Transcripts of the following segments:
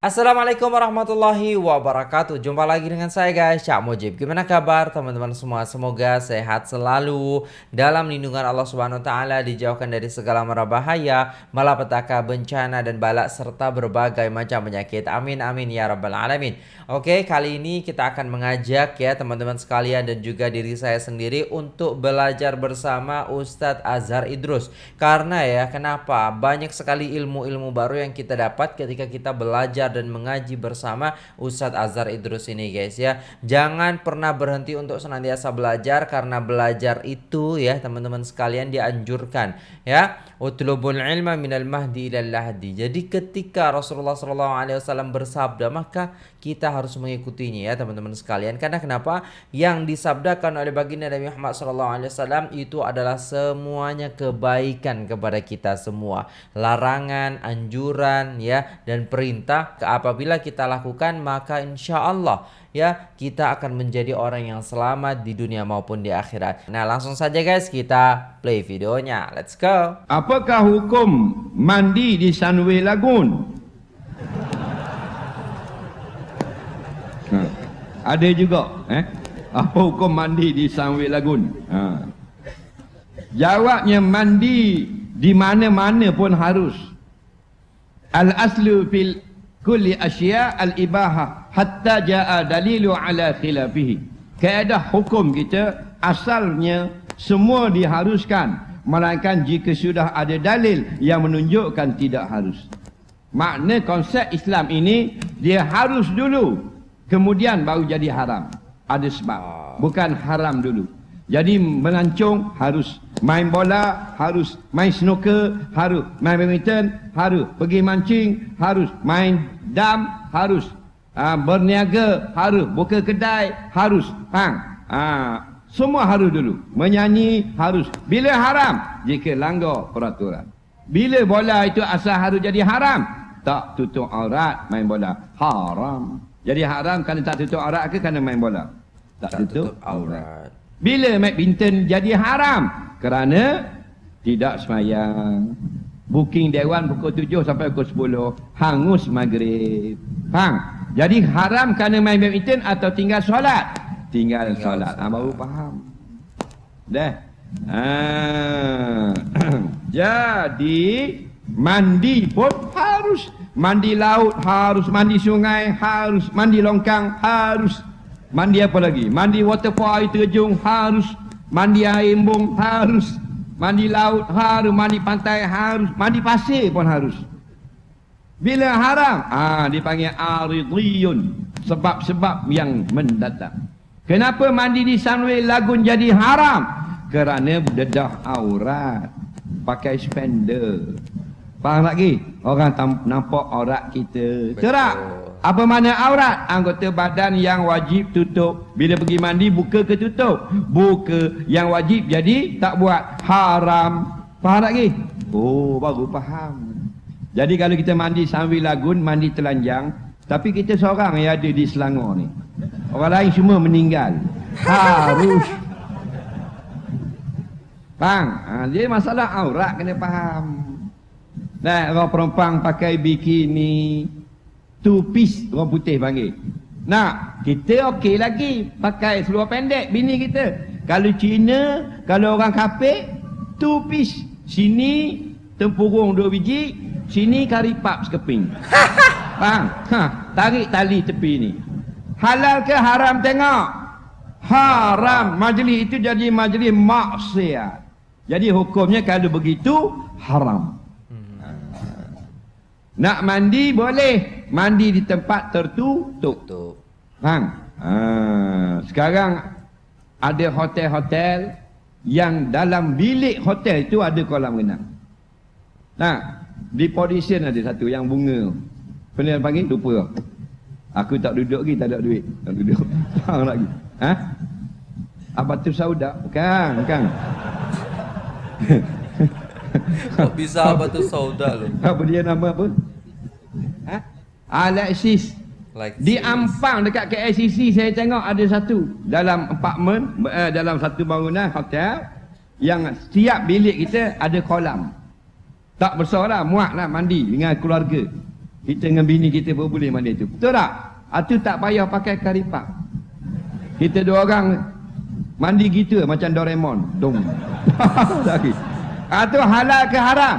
Assalamualaikum warahmatullahi wabarakatuh. Jumpa lagi dengan saya guys. Cak Mujib. Gimana kabar teman-teman semua? Semoga sehat selalu. Dalam lindungan Allah subhanahu wa ta'ala Dijauhkan dari segala mara bahaya Malapetaka, bencana dan balak Serta berbagai macam penyakit. Amin amin ya rabbal alamin. Oke kali ini kita akan mengajak ya teman-teman sekalian Dan juga diri saya sendiri Untuk belajar bersama Ustadz Azhar Idrus. Karena ya kenapa? Banyak sekali ilmu-ilmu baru yang kita dapat Ketika kita belajar dan mengaji bersama Ustadz Azhar Idrus ini guys ya. Jangan pernah berhenti untuk senantiasa belajar karena belajar itu ya teman-teman sekalian dianjurkan ya. Utlubul ilma minal mahdi ilal lahdi. Jadi ketika Rasulullah SAW bersabda maka kita harus mengikutinya ya teman-teman sekalian. Karena kenapa? Yang disabdakan oleh baginda Nabi Muhammad SAW itu adalah semuanya kebaikan kepada kita semua. Larangan, anjuran ya dan perintah apabila kita lakukan maka insya Allah ya kita akan menjadi orang yang selamat di dunia maupun di akhirat. Nah langsung saja guys kita play videonya. Let's go. Apakah hukum mandi di Sunway Lagoon? Ada juga eh? Apa hukum mandi di Sunway Lagoon? Ha. Jawabnya mandi di mana-mana pun harus. Al-aslu fil kulli asya al-ibahah hatta jaa dalilu ala khilafihi. Kaedah hukum kita asalnya semua diharuskan melainkan jika sudah ada dalil yang menunjukkan tidak harus. Makna konsep Islam ini dia harus dulu kemudian baru jadi haram. Ada sebab. Bukan haram dulu. Jadi melancong harus main bola, harus main snooker, harus main badminton, harus pergi mancing, harus main dam, harus uh, berniaga, harus buka kedai, harus hang. Uh, semua harus dulu. Menyanyi harus. Bila haram? Jika langgar peraturan. Bila bola itu asal harus jadi haram? Tak tutup aurat main bola. Haram. Jadi haram kerana tak tutup aurat ke kerana main bola? Tak, tak tutup, tutup aurat. Bila badminton jadi haram? Kerana tidak semayang. Booking dewan pukul 7 sampai pukul 10. Hangus maghrib. Faham? Jadi haram kerana main badminton atau tinggal solat? Tinggal, tinggal solat. Ha, baru faham. Dah. Ha. Jadi mandi pun harus. Mandi laut harus. Mandi sungai harus. Mandi longkang harus. Mandi apa lagi? Mandi waterfall air terjun harus. Mandi air embung harus. Mandi laut harus. Mandi pantai harus. Mandi pasir pun harus. Bila haram? Ah, dipanggil aridiyun. Sebab-sebab yang mendatang. Kenapa mandi di Sunway Lagun jadi haram? Kerana dedah aurat. Pakai spender. Faham lagi? Orang nampak aurat kita. Terak? Apa mana aurat? Anggota badan yang wajib tutup. Bila pergi mandi, buka ke tutup? Buka. Yang wajib jadi tak buat. Haram. Faham lagi? Oh, baru faham. Jadi kalau kita mandi sambil lagun, mandi telanjang. Tapi kita seorang yang ada di Selangor ni. Orang lain semua meninggal. Harus. Faham? Ha, jadi masalah aurat kena faham. Nah, orang perempuan pakai bikini, two piece orang putih panggil. Nak, kita okey lagi pakai seluar pendek bini kita. Kalau Cina, kalau orang kafir, two piece. Sini tempurung dua biji, sini karipap sekeping. Faham? Ha, tarik tali tepi ni. Halal ke haram tengok? Haram. Majlis itu jadi majlis maksiat. Jadi hukumnya kalau begitu haram. Nak mandi boleh. Mandi di tempat tertutup. Faham? Ha, sekarang ada hotel-hotel yang dalam bilik hotel itu ada kolam renang. Nah, di position ada satu yang bunga. Pernah panggil? Lupa. Aku tak duduk lagi, tak ada duit. Tak duduk. Faham lagi. Ha? Apa tu sauda? Bukan, bukan. Kok bisa apa tu sauda lo? Apa dia nama apa? Ha? Alexis. Like di Ampang dekat KLCC saya tengok ada satu dalam apartmen uh, dalam satu bangunan hotel yang setiap bilik kita ada kolam. Tak besar lah, muat lah mandi dengan keluarga. Kita dengan bini kita pun boleh mandi tu. Betul tak? Itu tak payah pakai karipak. Kita dua orang mandi gitu macam Doraemon. Dong. Itu halal ke haram?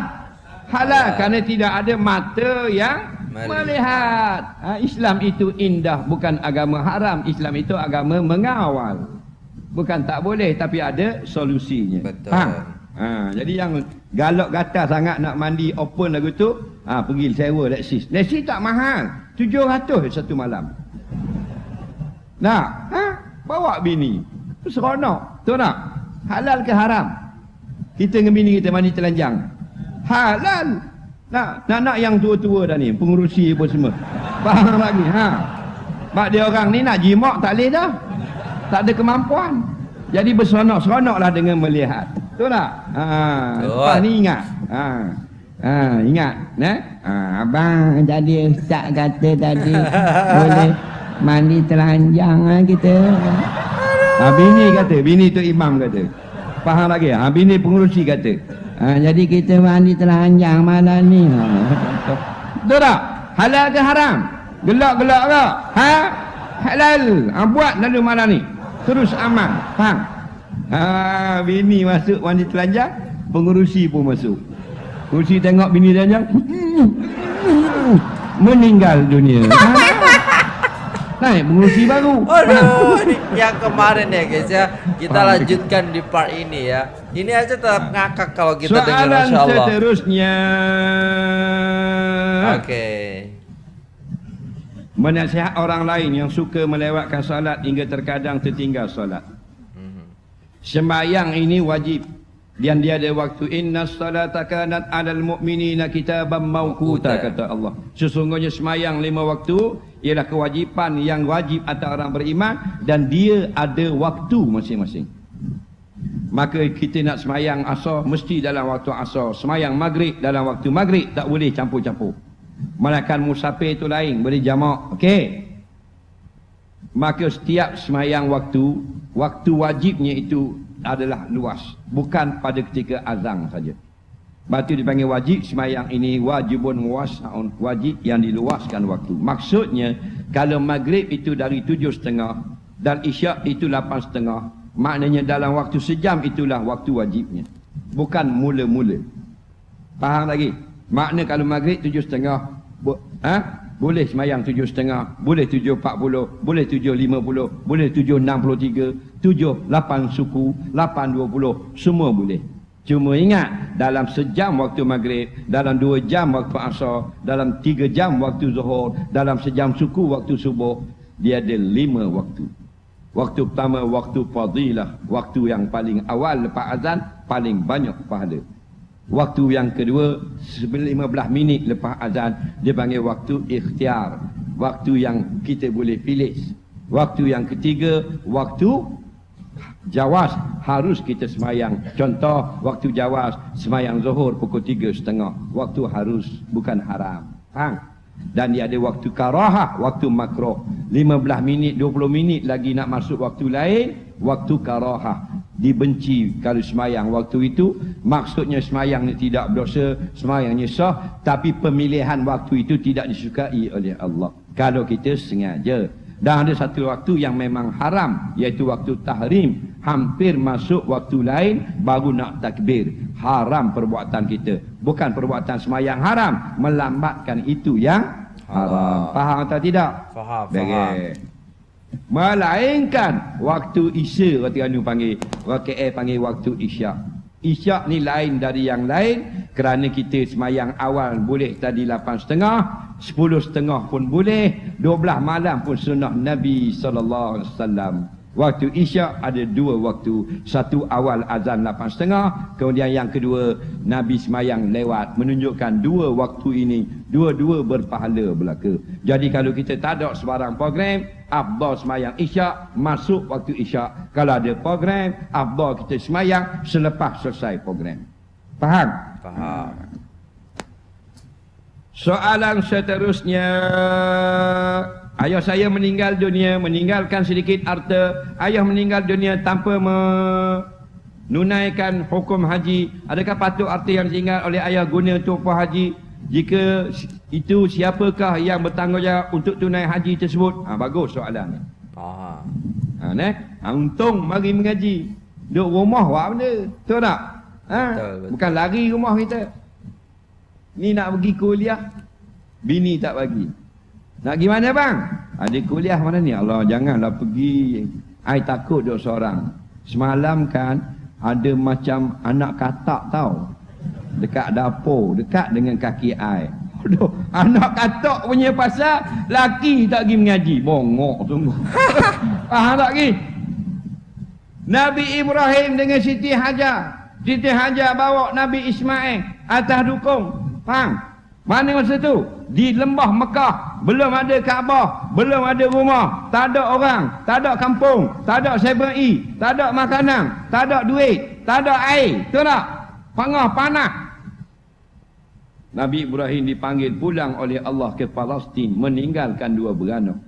Halal kerana tidak ada mata yang melihat. Ha, Islam itu indah bukan agama haram. Islam itu agama mengawal. Bukan tak boleh tapi ada solusinya. Betul. Ha? Ha, jadi yang galak gata sangat nak mandi open lagu tu, ha, pergi sewa Lexus. Lexus tak mahal. 700 satu malam. Nah, ha? bawa bini. Seronok. Betul tak? Halal ke haram? Kita dengan bini kita mandi telanjang. Halal. Nak nak, nak yang tua-tua dah ni, pengurusi pun semua. Faham lagi, ha? Sebab dia orang ni nak jimak tak boleh dah. Tak ada kemampuan. Jadi berseronok-seronoklah dengan melihat. Betul tak? Ha, Betul. lepas ni ingat. Ha. Ha, ingat, eh? Ha, abang jadi ustaz kata tadi boleh mandi telanjang lah kita. Ha, bini kata, bini tu imam kata. Faham lagi? Ha, bini pengurusi kata. Ha, jadi kita mandi telanjang malam ni. Ha. Betul tak? Halal ke haram? Gelak-gelak ke? Ha? Halal. Ha, buat lalu malam ni. Terus aman. Faham? Ha, bini masuk mandi telanjang, pengurusi pun masuk. Pengurusi tengok bini telanjang. Meninggal dunia. Ha? Naik pengurusi baru. Aduh, yang kemarin ya guys ya. Kita lanjutkan di part ini ya. Ini aja tetap ngakak kalau kita dengar Soalan Masya Allah. seterusnya. Oke. Menasihat orang lain yang suka melewatkan salat hingga terkadang tertinggal salat. Sembahyang ini wajib dan dia ada waktu inna salata kanat 'alal mu'minina kitaban mawquta kata Allah. Sesungguhnya sembahyang lima waktu ialah kewajipan yang wajib atas orang beriman dan dia ada waktu masing-masing. Maka kita nak sembahyang asar mesti dalam waktu asar. Sembahyang maghrib dalam waktu maghrib tak boleh campur-campur. Malakan musafir itu lain boleh jamak. Okey. Maka setiap semayang waktu, waktu wajibnya itu adalah luas. Bukan pada ketika azang saja. Batu dipanggil wajib, semayang ini wajibun wasaun. Wajib yang diluaskan waktu. Maksudnya, kalau maghrib itu dari tujuh setengah dan isyak itu lapan setengah, maknanya dalam waktu sejam itulah waktu wajibnya. Bukan mula-mula. Faham lagi? Makna kalau maghrib tujuh setengah, ha? Boleh semayang tujuh setengah, boleh tujuh empat puluh, boleh tujuh lima puluh, boleh tujuh enam puluh tiga, tujuh lapan suku, lapan dua puluh, semua boleh. Cuma ingat, dalam sejam waktu maghrib, dalam dua jam waktu asar, dalam tiga jam waktu zuhur, dalam sejam suku waktu subuh, dia ada lima waktu. Waktu pertama, waktu fadilah. Waktu yang paling awal lepas azan, paling banyak pahala. Waktu yang kedua, 15 minit lepas azan, dia panggil waktu ikhtiar. Waktu yang kita boleh pilih. Waktu yang ketiga, waktu jawas harus kita semayang. Contoh, waktu jawas, semayang zuhur pukul tiga setengah. Waktu harus, bukan haram. Faham? Dan dia ada waktu karahah, waktu makroh. 15 minit, 20 minit lagi nak masuk waktu lain, waktu karahah. Dibenci kalau semayang waktu itu, maksudnya semayang ni tidak berdosa, semayangnya sah, tapi pemilihan waktu itu tidak disukai oleh Allah. Kalau kita sengaja. Dan ada satu waktu yang memang haram, iaitu waktu tahrim. Hampir masuk waktu lain, baru nak takbir. Haram perbuatan kita. Bukan perbuatan semayang haram, melambatkan itu yang haram. Faham atau tidak? Faham, faham. Baik. Melainkan waktu isya kata Anu panggil. KL panggil waktu isyak. Isyak ni lain dari yang lain kerana kita semayang awal boleh tadi lapan setengah, sepuluh setengah pun boleh, dua belah malam pun sunnah Nabi wasallam. Waktu isyak ada dua waktu. Satu awal azan lapan setengah. Kemudian yang kedua Nabi semayang lewat. Menunjukkan dua waktu ini. Dua-dua berpahala belaka. Jadi kalau kita tak ada sebarang program. Abdul semayang isyak. Masuk waktu isyak. Kalau ada program. Abdul kita semayang selepas selesai program. Faham? Faham. Soalan seterusnya Ayah saya meninggal dunia Meninggalkan sedikit harta Ayah meninggal dunia tanpa menunaikan hukum haji Adakah patut harta yang ditinggal oleh ayah guna untuk apa haji jika itu siapakah yang bertanggungjawab untuk tunai haji tersebut? Ha, bagus soalan ni. Ah. Ha, ne? Ha, untung mari mengaji. Duduk rumah buat benda. Betul tak? Ha? Betul, betul. Bukan lari rumah kita. Ni nak pergi kuliah. Bini tak bagi. Nak pergi mana bang? Ada kuliah mana ni? Allah janganlah pergi. I takut duduk seorang. Semalam kan ada macam anak katak tau. Dekat dapur. Dekat dengan kaki I. Aduh, anak katak punya pasal laki tak pergi mengaji. Bongok sungguh. Faham tak lagi? Nabi Ibrahim dengan Siti Hajar. Siti Hajar bawa Nabi Ismail atas dukung. Faham? Mana masa tu? Di lembah Mekah. Belum ada Kaabah. Belum ada rumah. Tak ada orang. Tak ada kampung. Tak ada 7E. Tak ada makanan. Tak ada duit. Tak ada air. Betul tak? Pangah panah. Nabi Ibrahim dipanggil pulang oleh Allah ke Palestin meninggalkan dua beranak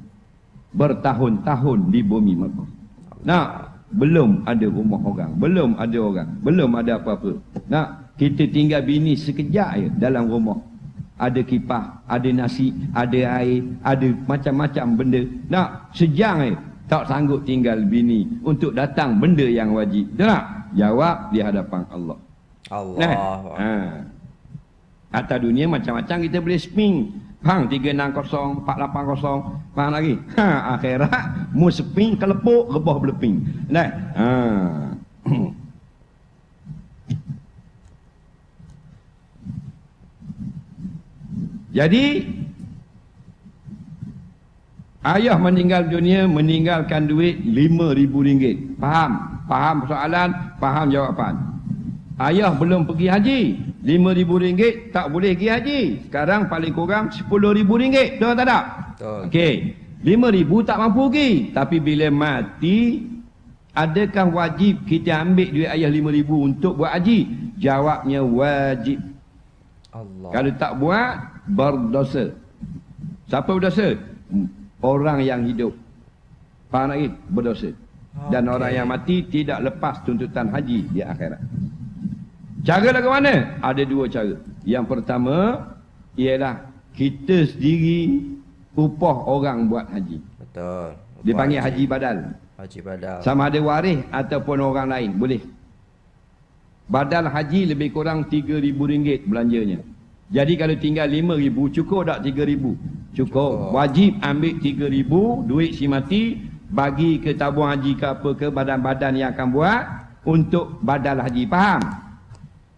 bertahun-tahun di bumi Mekah. Nak belum ada rumah orang, belum ada orang, belum ada apa-apa. Nak kita tinggal bini sekejap je dalam rumah. Ada kipas, ada nasi, ada air, ada macam-macam benda. Nak sejam je tak sanggup tinggal bini untuk datang benda yang wajib. Betul tak? Jawab di hadapan Allah. Allah. Nah, ha. Atas dunia macam-macam kita boleh spin. Faham? 360, 480. Faham lagi? Ha, akhirat, mu spin, kelepuk, rebah beleping. Nah, ha. Jadi, ayah meninggal dunia, meninggalkan duit RM5,000. Faham? Faham soalan, faham jawapan. Ayah belum pergi haji. RM5,000 tak boleh pergi haji. Sekarang paling kurang RM10,000. Betul tak tak? Betul. Okey. RM5,000 tak mampu pergi. Tapi bila mati, adakah wajib kita ambil duit ayah RM5,000 untuk buat haji? Jawabnya wajib. Allah. Kalau tak buat, berdosa. Siapa berdosa? Orang yang hidup. Faham lagi? Berdosa. Dan Okey. orang yang mati tidak lepas tuntutan haji di akhirat. Cara lagu mana? Ada dua cara. Yang pertama, ialah kita sendiri upah orang buat haji. Betul. Dia panggil haji badal. Haji badal. Sama ada waris ataupun orang lain. Boleh. Badal haji lebih kurang RM3,000 belanjanya. Jadi kalau tinggal RM5,000 cukup tak RM3,000? Cukup. Cukup. Wajib ambil RM3,000 duit si mati bagi ke tabung haji ke apa ke badan-badan yang akan buat untuk badal haji. Faham?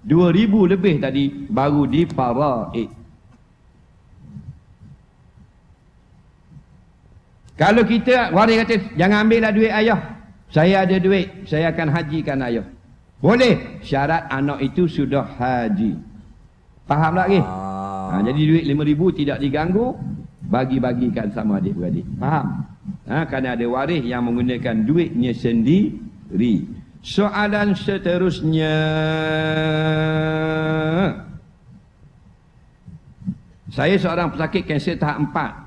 RM2,000 lebih tadi baru di faraid. Kalau kita waris kata jangan ambillah duit ayah. Saya ada duit, saya akan hajikan ayah. Boleh syarat anak itu sudah haji. Faham tak lagi? Ah. Ha, jadi duit RM5,000 tidak diganggu, bagi-bagikan sama adik-beradik. Faham? Ha, kerana ada waris yang menggunakan duitnya sendiri. Soalan seterusnya. Saya seorang pesakit kanser tahap 4.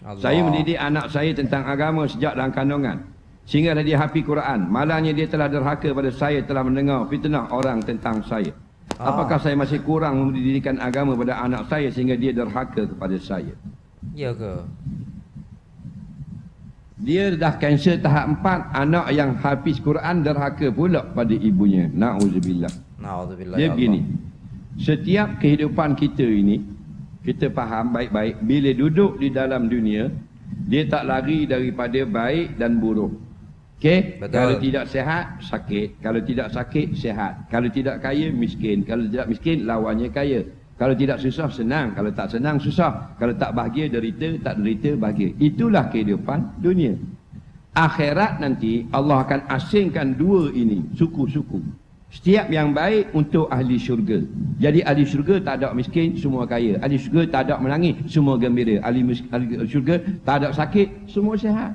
Allah. Saya mendidik anak saya tentang agama sejak dalam kandungan. Sehingga dia hafi Quran. Malangnya dia telah derhaka pada saya telah mendengar fitnah orang tentang saya. Ah. Apakah saya masih kurang mendidikan agama pada anak saya sehingga dia derhaka kepada saya? Ya ke? Dia dah kanser tahap 4, anak yang hafiz Quran derhaka pula pada ibunya. Nauzubillah. Nauzubillah. Dia ya begini. Setiap kehidupan kita ini, kita faham baik-baik, bila duduk di dalam dunia, dia tak lari daripada baik dan buruk. Okey? Kalau tidak sehat, sakit. Kalau tidak sakit, sehat. Kalau tidak kaya, miskin. Kalau tidak miskin, lawannya kaya. Kalau tidak susah, senang. Kalau tak senang, susah. Kalau tak bahagia, derita. Tak derita, bahagia. Itulah kehidupan dunia. Akhirat nanti, Allah akan asingkan dua ini. Suku-suku. Setiap yang baik untuk ahli syurga. Jadi ahli syurga tak ada miskin, semua kaya. Ahli syurga tak ada menangis, semua gembira. Ahli, ahli syurga tak ada sakit, semua sihat.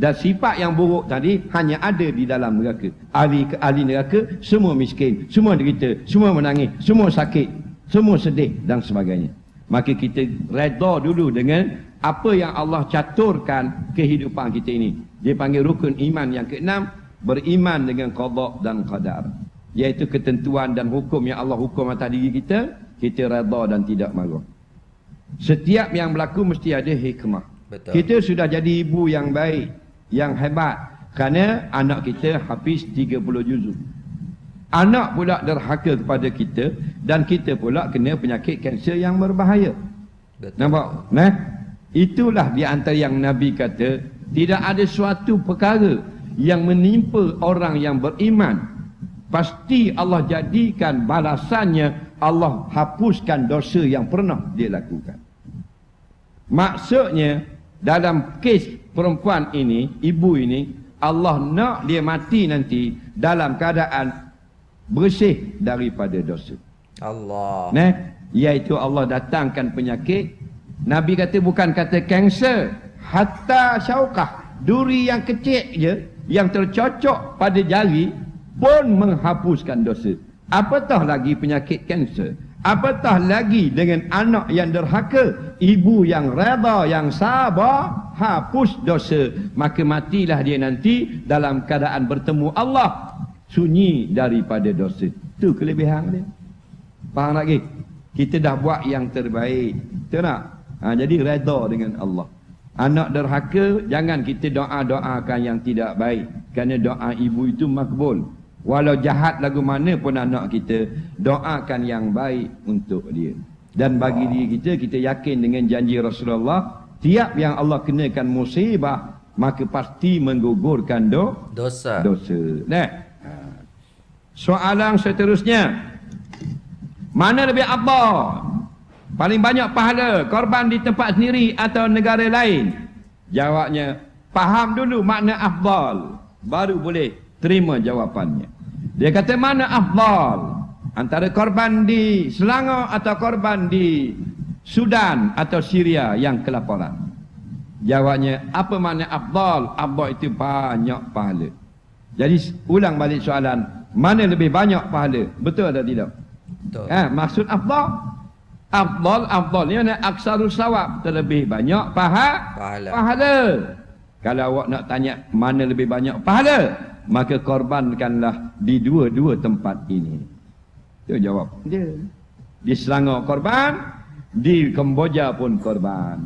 Dan sifat yang buruk tadi hanya ada di dalam neraka. Ahli ahli neraka semua miskin, semua derita, semua menangis, semua sakit, semua sedih dan sebagainya. Maka kita redha dulu dengan apa yang Allah caturkan kehidupan kita ini. Dia panggil rukun iman yang keenam, beriman dengan qada dan qadar. Iaitu ketentuan dan hukum yang Allah hukum atas diri kita kita redha dan tidak marah. Setiap yang berlaku mesti ada hikmah. Betul. Kita sudah jadi ibu yang baik, yang hebat. Kerana anak kita hafiz 30 juzuk. Anak pula derhaka kepada kita dan kita pula kena penyakit kanser yang berbahaya. Betul. Nampak? Nah, itulah di antara yang Nabi kata, tidak ada suatu perkara yang menimpa orang yang beriman. Pasti Allah jadikan balasannya Allah hapuskan dosa yang pernah dia lakukan. Maksudnya dalam kes perempuan ini, ibu ini, Allah nak dia mati nanti dalam keadaan bersih daripada dosa. Allah. Nah, iaitu Allah datangkan penyakit. Nabi kata bukan kata kanser, hatta syaukah, duri yang kecil je yang tercocok pada jari pun menghapuskan dosa. Apatah lagi penyakit kanser? Apatah lagi dengan anak yang derhaka, ibu yang reda, yang sabar, hapus dosa, maka matilah dia nanti dalam keadaan bertemu Allah sunyi daripada dosa. Itu kelebihan dia. Faham lagi? Kita dah buat yang terbaik. Betul tak? Ha, jadi reda dengan Allah. Anak derhaka, jangan kita doa-doakan yang tidak baik. Kerana doa ibu itu makbul. Walau jahat lagu mana pun anak kita, doakan yang baik untuk dia. Dan bagi diri kita, kita yakin dengan janji Rasulullah, tiap yang Allah kenakan musibah, maka pasti menggugurkan do Dosa. dosa. Nah. Soalan seterusnya. Mana lebih abah? Paling banyak pahala korban di tempat sendiri atau negara lain? Jawabnya, faham dulu makna afdal. Baru boleh terima jawapannya. Dia kata mana afdal? Antara korban di Selangor atau korban di Sudan atau Syria yang kelaparan? Jawabnya, apa makna afdal? Afdal itu banyak pahala. Jadi ulang balik soalan, mana lebih banyak pahala? Betul atau tidak? Betul. Ha, maksud afdal Afdal, afdal ni mana aksarul sawab Terlebih banyak paha, Pahala. pahala Kalau awak nak tanya mana lebih banyak pahala Maka korbankanlah di dua-dua tempat ini Itu jawab dia Di Selangor korban Di Kemboja pun korban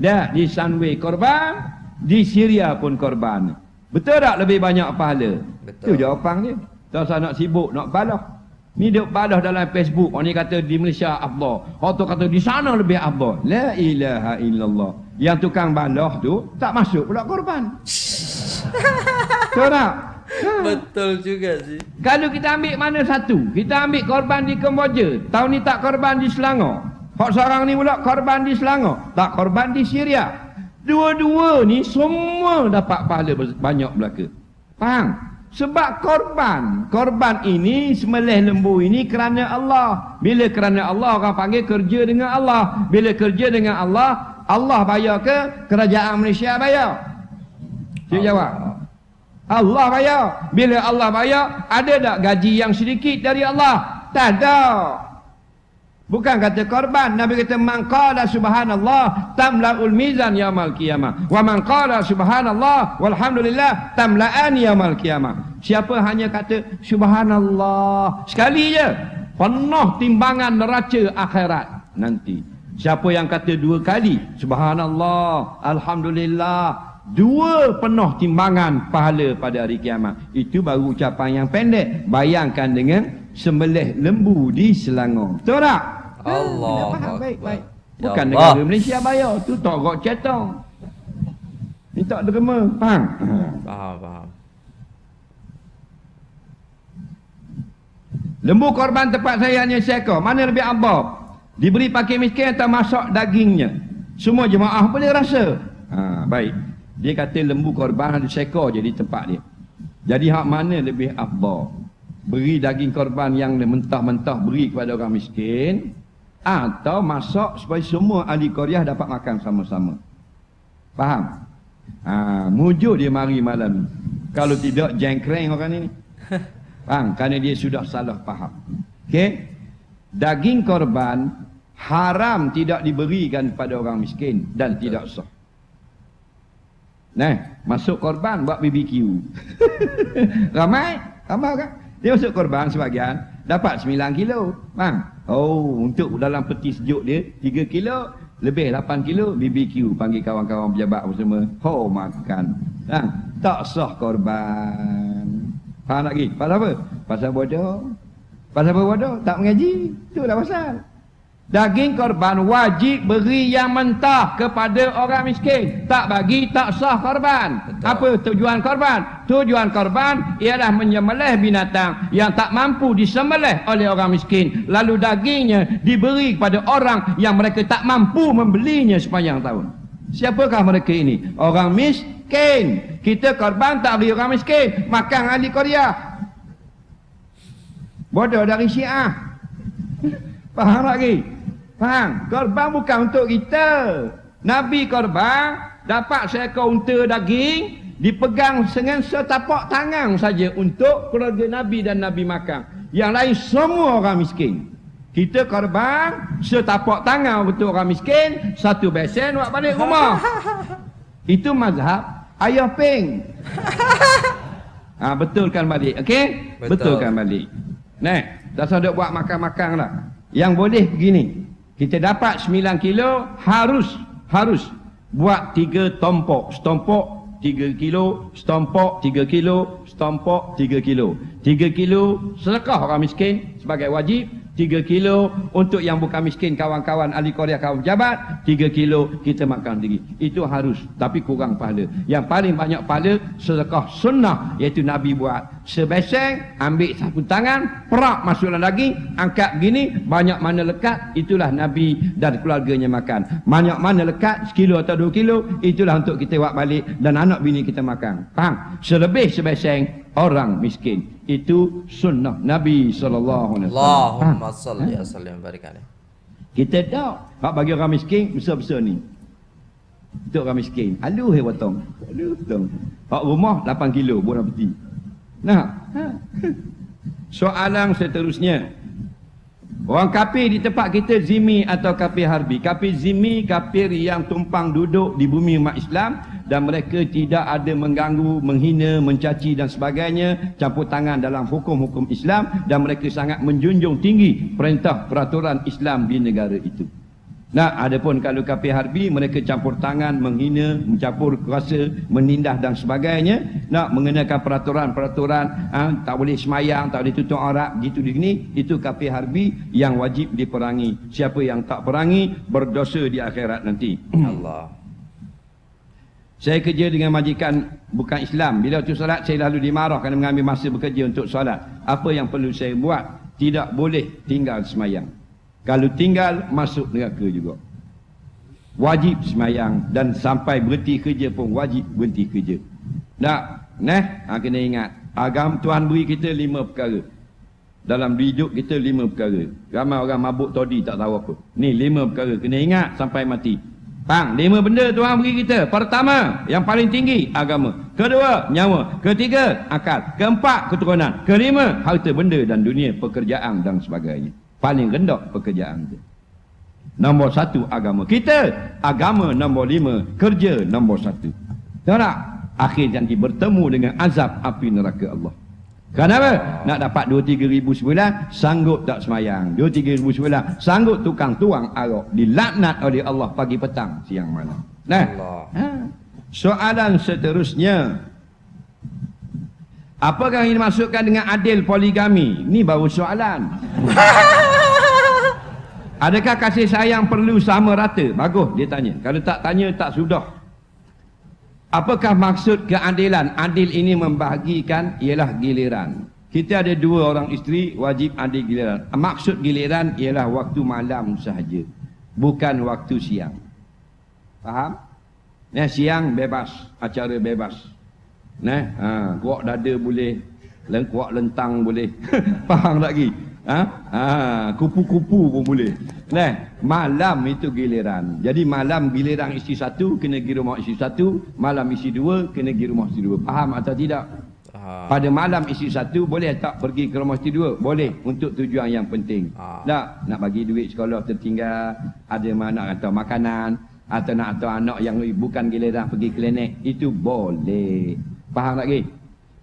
Dah, di Sunway korban Di Syria pun korban Betul tak lebih banyak pahala? Betul. Itu jawapan dia Tak usah nak sibuk, nak balah Ni dia balah dalam Facebook. Orang ni kata di Malaysia afdal. Orang tu kata di sana lebih afdal. La ilaha illallah. Yang tukang balah tu tak masuk pula korban. Tahu tak? Ha. Betul juga sih. Kalau kita ambil mana satu? Kita ambil korban di Kemboja. Tahun ni tak korban di Selangor. Hak seorang ni pula korban di Selangor. Tak korban di Syria. Dua-dua ni semua dapat pahala banyak belaka. Faham? Sebab korban. Korban ini, semelih lembu ini kerana Allah. Bila kerana Allah, orang panggil kerja dengan Allah. Bila kerja dengan Allah, Allah bayar ke kerajaan Malaysia bayar? Saya jawab. Allah bayar. Bila Allah bayar, ada tak gaji yang sedikit dari Allah? Tak ada. Bukan kata korban. Nabi kata, Man qala subhanallah tamla'ul mizan yamal qiyamah. Wa man qala subhanallah walhamdulillah tamla'an yamal qiyamah. Siapa hanya kata subhanallah. Sekali je. Penuh timbangan neraca akhirat nanti. Siapa yang kata dua kali. Subhanallah. Alhamdulillah. Dua penuh timbangan pahala pada hari kiamat. Itu baru ucapan yang pendek. Bayangkan dengan sembelih lembu di Selangor. Betul tak? Allah Ha, faham, baik, Akbar. baik. Ya Bukan Allah. negara Malaysia bayar. Tu torok cetong. Ni tak derma. Faham? Faham, faham. Lembu korban tempat saya hanya seekor. Mana lebih abab? Diberi pakai miskin atau masak dagingnya? Semua jemaah boleh rasa. Ha, baik. Dia kata lembu korban ada seekor je di tempat dia. Jadi hak mana lebih abab? Beri daging korban yang mentah-mentah beri kepada orang miskin atau masak supaya semua ahli Korea dapat makan sama-sama. Faham? Ha, mujuk dia mari malam ni. Kalau tidak jengkreng orang ni. Faham? Kerana dia sudah salah faham. Okey? Daging korban haram tidak diberikan kepada orang miskin dan tidak sah. Nah, masuk korban buat BBQ. ramai, ramai kan? Dia masuk korban sebagian. dapat 9 kilo. Bang. Oh, untuk dalam peti sejuk dia 3 kilo, lebih 8 kilo BBQ panggil kawan-kawan pejabat semua. Ho makan. Bang, tak sah korban. Faham lagi? Pasal apa? Pasal bodoh. Pasal apa bodoh? Tak mengaji. Itulah pasal. Daging korban wajib beri yang mentah kepada orang miskin. Tak bagi tak sah korban. Betul. Apa tujuan korban? Tujuan korban ialah menyembelih binatang yang tak mampu disembelih oleh orang miskin. Lalu dagingnya diberi kepada orang yang mereka tak mampu membelinya sepanjang tahun. Siapakah mereka ini? Orang miskin. Kita korban tak beri orang miskin. Makan ahli Korea. Bodoh dari Syiah. Faham lagi? Faham? Korban bukan untuk kita. Nabi korban dapat seekor unta daging dipegang dengan setapak tangan saja untuk keluarga Nabi dan Nabi makan. Yang lain semua orang miskin. Kita korban setapak tangan untuk orang miskin, satu besen buat balik rumah. Itu mazhab ayah peng. Ha, betulkan balik, okey? Betul. Betulkan balik. Nah, dah sudah buat makan-makan lah. Yang boleh begini. Kita dapat 9 kilo harus harus buat 3 tompok. Setompok 3 kilo, setompok 3 kilo, setompok 3 kilo. 3 kilo sedekah orang miskin sebagai wajib, 3 kilo untuk yang bukan miskin kawan-kawan ahli Korea kawan pejabat 3 kilo kita makan sendiri itu harus tapi kurang pahala yang paling banyak pahala sedekah sunnah iaitu Nabi buat sebeseng ambil satu tangan perak masuk dalam daging angkat begini banyak mana lekat itulah Nabi dan keluarganya makan banyak mana lekat sekilo atau dua kilo itulah untuk kita buat balik dan anak bini kita makan faham selebih sebeseng orang miskin itu sunnah Nabi wasallam. Allahumma salli wa sallim barik alaihi. Kita tahu hak bagi orang miskin besar-besar ni. Untuk orang miskin, alu he potong. Alu potong. Hak rumah 8 kilo buah peti. Nah. Soalan seterusnya. Orang kafir di tempat kita zimi atau kafir harbi. Kafir zimi, kafir yang tumpang duduk di bumi umat Islam dan mereka tidak ada mengganggu, menghina, mencaci dan sebagainya campur tangan dalam hukum-hukum Islam dan mereka sangat menjunjung tinggi perintah peraturan Islam di negara itu. Nah, adapun kalau kafir harbi mereka campur tangan, menghina, mencampur kuasa, menindah dan sebagainya, nak mengenakan peraturan-peraturan, ha, tak boleh semayang, tak boleh tutup aurat, gitu begini, itu kafir harbi yang wajib diperangi. Siapa yang tak perangi berdosa di akhirat nanti. Allah. Saya kerja dengan majikan bukan Islam. Bila waktu solat, saya lalu dimarah kerana mengambil masa bekerja untuk solat. Apa yang perlu saya buat? Tidak boleh tinggal semayang. Kalau tinggal, masuk neraka juga. Wajib semayang. Dan sampai berhenti kerja pun wajib berhenti kerja. Tak? Nah, ha, kena ingat. Agam Tuhan beri kita lima perkara. Dalam hidup kita lima perkara. Ramai orang mabuk tadi tak tahu apa. Ni lima perkara. Kena ingat sampai mati. Faham? Lima benda Tuhan beri kita. Pertama, yang paling tinggi, agama. Kedua, nyawa. Ketiga, akal. Keempat, keturunan. Kelima, harta benda dan dunia, pekerjaan dan sebagainya. Paling rendah pekerjaan itu. Nombor satu, agama. Kita, agama nombor lima, kerja nombor satu. Tahu tak? Akhir nanti bertemu dengan azab api neraka Allah. Kenapa? Nak dapat 2-3 ribu sebulan, sanggup tak semayang. 2-3 ribu sebulan, sanggup tukang tuang arak. Dilaknat oleh Allah pagi petang, siang malam. Nah, ha. soalan seterusnya. Apakah yang dimasukkan dengan adil poligami? Ini baru soalan. Adakah kasih sayang perlu sama rata? Bagus dia tanya. Kalau tak tanya, tak sudah. Apakah maksud keadilan? Adil ini membahagikan ialah giliran. Kita ada dua orang isteri wajib adil giliran. Maksud giliran ialah waktu malam sahaja. Bukan waktu siang. Faham? Nah, siang bebas. Acara bebas. Nah, ha, kuak dada boleh. Kuak lentang boleh. Faham lagi? Ha? Ha, kupu-kupu pun boleh. Nah, malam itu giliran. Jadi malam giliran isi satu kena pergi rumah isi satu, malam isi dua kena pergi rumah isi dua. Faham atau tidak? Ha. Pada malam isi satu boleh tak pergi ke rumah isi dua? Boleh untuk tujuan yang penting. Ha. Tak nak bagi duit sekolah tertinggal, ada mana atau makanan atau nak atau anak yang bukan giliran pergi klinik itu boleh. Faham lagi?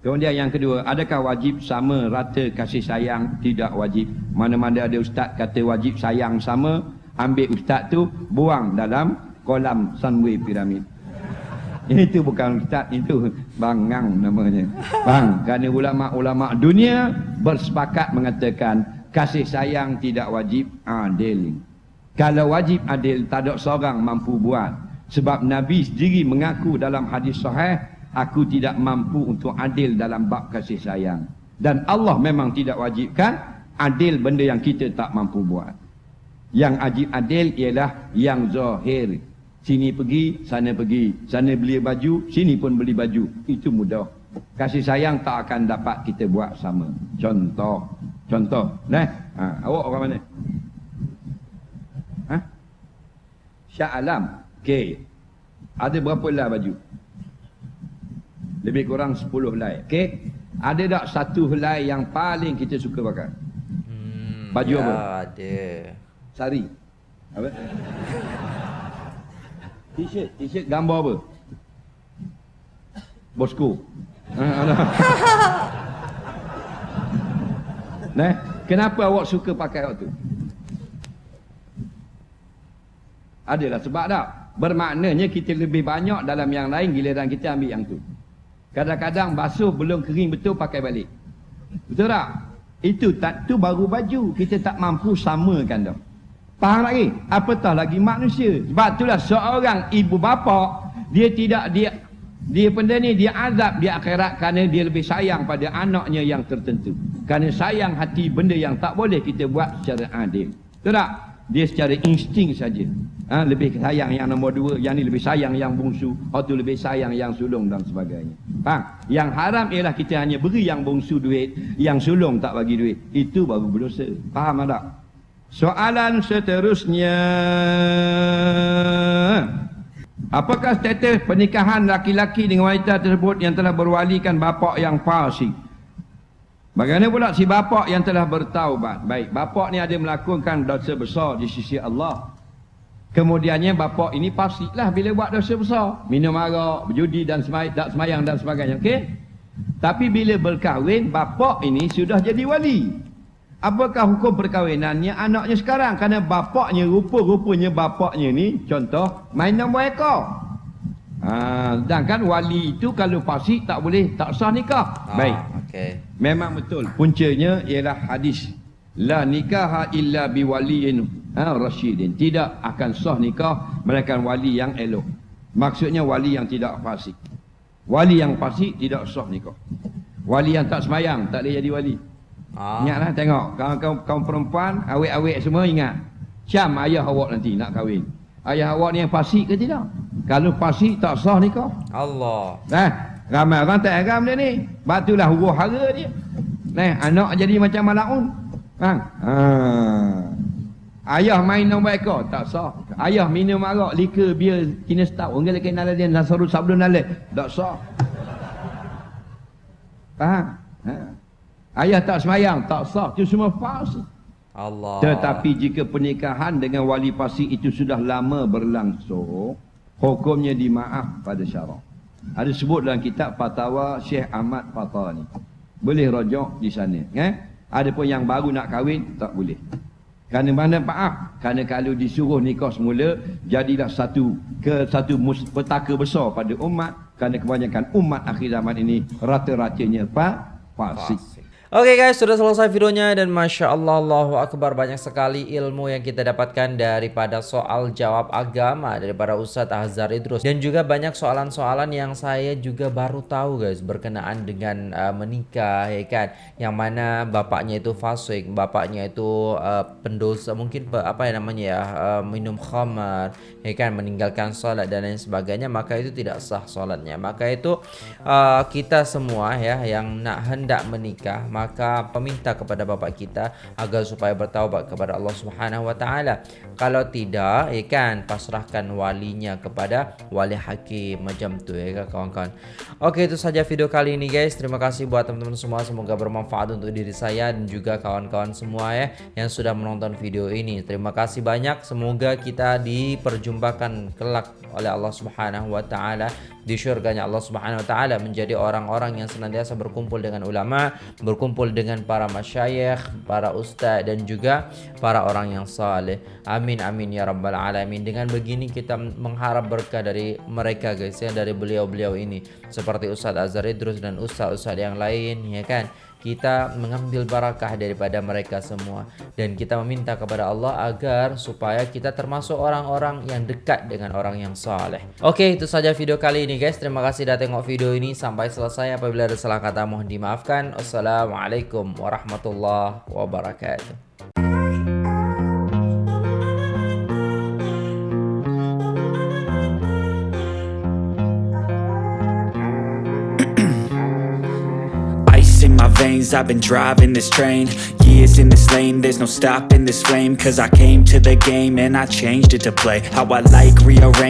Kemudian yang kedua, adakah wajib sama rata kasih sayang? Tidak wajib. Mana-mana ada ustaz kata wajib sayang sama, ambil ustaz tu buang dalam kolam sunway piramid. Itu bukan ustaz, itu bangang namanya. Bang, kerana ulama-ulama dunia bersepakat mengatakan kasih sayang tidak wajib adil. Kalau wajib adil, tak ada seorang mampu buat. Sebab Nabi sendiri mengaku dalam hadis sahih aku tidak mampu untuk adil dalam bab kasih sayang. Dan Allah memang tidak wajibkan adil benda yang kita tak mampu buat. Yang wajib adil ialah yang zahir. Sini pergi, sana pergi. Sana beli baju, sini pun beli baju. Itu mudah. Kasih sayang tak akan dapat kita buat sama. Contoh. Contoh. Nah, ha, awak orang mana? Ha? Syah Alam. Okey. Ada berapa lah baju? Lebih kurang 10 helai. Okey. Ada tak satu helai yang paling kita suka pakai? Hmm, Baju ya, apa? ada. Sari. Apa? T-shirt, t-shirt gambar apa? Bosku. Ha, nah, kenapa awak suka pakai waktu? Adalah sebab tak? Bermaknanya kita lebih banyak dalam yang lain giliran kita ambil yang tu. Kadang-kadang basuh belum kering betul pakai balik. Betul tak? Itu tak tu baru baju. Kita tak mampu samakan dah. Faham lagi? Apatah lagi manusia. Sebab itulah seorang ibu bapa dia tidak dia dia benda ni dia azab di akhirat kerana dia lebih sayang pada anaknya yang tertentu. Kerana sayang hati benda yang tak boleh kita buat secara adil. Betul tak? Dia secara insting saja. Ha, lebih sayang yang nombor dua yang ni lebih sayang yang bungsu. Atau lebih sayang yang sulung dan sebagainya. Faham? Yang haram ialah kita hanya beri yang bungsu duit yang sulung tak bagi duit. Itu baru berdosa. Faham tak? Soalan seterusnya. Apakah status pernikahan laki-laki dengan wanita tersebut yang telah berwalikan bapa yang fasik Bagaimana pula si bapa yang telah bertaubat? Baik, bapa ni ada melakukan dosa besar di sisi Allah. Kemudiannya bapa ini pastilah bila buat dosa besar. Minum arak, berjudi dan semayang, tak semayang dan sebagainya. Okey? Tapi bila berkahwin, bapa ini sudah jadi wali. Apakah hukum perkahwinannya anaknya sekarang? Kerana bapaknya, rupa-rupanya bapaknya ni, contoh, main nombor ekor. Ha, sedangkan wali itu kalau fasik tak boleh, tak sah nikah. Ah, Baik. Okay. Memang betul. Puncanya ialah hadis. La nikaha illa biwaliin ha, Rasyidin. Tidak akan sah nikah Melainkan wali yang elok. Maksudnya wali yang tidak fasik. Wali yang fasik tidak sah nikah. Wali yang tak semayang Tak boleh jadi wali. Ah. Ingatlah tengok. Kaum, kaum, perempuan Awek-awek semua ingat. Syam ayah awak nanti nak kahwin. Ayah awak ni yang fasik ke tidak? Kalau fasik tak sah nikah. Allah. Nah, Ramai orang tak agam dia ni Batulah huruf hara dia Nah, anak jadi macam malaun Ha? Ha. Ayah main nombor ekor tak sah. Ayah minum arak, liquor, biar kena stop. Orang lagi nak dia nasaru sabdun nalek. Tak sah. Faham? Ha? Ayah tak semayang, tak sah. Itu semua palsu. Allah. Tetapi jika pernikahan dengan wali pasi itu sudah lama berlangsung, hukumnya dimaaf pada syarak. Ada sebut dalam kitab Fatawa Syekh Ahmad Fatani. Boleh rojok di sana. Eh? Ada pun yang baru nak kahwin, tak boleh. Kerana mana maaf? Kerana kalau disuruh nikah semula, jadilah satu ke satu petaka besar pada umat. Kerana kebanyakan umat akhir zaman ini rata-ratanya pak fasik. Oke okay guys, sudah selesai videonya dan Masya Allah, Allahu Akbar. Banyak sekali ilmu yang kita dapatkan daripada soal jawab agama daripada Ustadz Azhar Idrus. Dan juga banyak soalan-soalan yang saya juga baru tahu guys berkenaan dengan uh, menikah ya kan? Yang mana bapaknya itu fasik, bapaknya itu uh, pendosa mungkin apa yang namanya ya uh, minum khamar ya kan? Meninggalkan sholat dan lain sebagainya maka itu tidak sah sholatnya maka itu uh, kita semua ya yang nak hendak menikah maka peminta kepada bapa kita agar supaya bertaubat kepada Allah Subhanahu wa taala. Kalau tidak, ya kan, pasrahkan walinya kepada wali hakim macam tu ya kan kawan-kawan. Okey, itu saja video kali ini guys. Terima kasih buat teman-teman semua. Semoga bermanfaat untuk diri saya dan juga kawan-kawan semua ya yang sudah menonton video ini. Terima kasih banyak. Semoga kita diperjumpakan kelak oleh Allah Subhanahu wa taala di syurganya Allah Subhanahu wa taala menjadi orang-orang yang senantiasa berkumpul dengan ulama, berkumpul dengan para masyayikh, para ustaz dan juga para orang yang saleh. Amin amin ya rabbal alamin. Dengan begini kita mengharap berkah dari mereka guys ya dari beliau-beliau ini seperti Ustaz Azhar Idrus dan ustaz-ustaz yang lain ya kan kita mengambil barakah daripada mereka semua dan kita meminta kepada Allah agar supaya kita termasuk orang-orang yang dekat dengan orang yang saleh. Oke, itu saja video kali ini guys. Terima kasih sudah tengok video ini sampai selesai. Apabila ada salah kata mohon dimaafkan. Wassalamualaikum warahmatullahi wabarakatuh. Veins I've been driving this train. Years in this lane There's no stopping this flame. Cause I came to the game And I changed it to play. How I like rearrange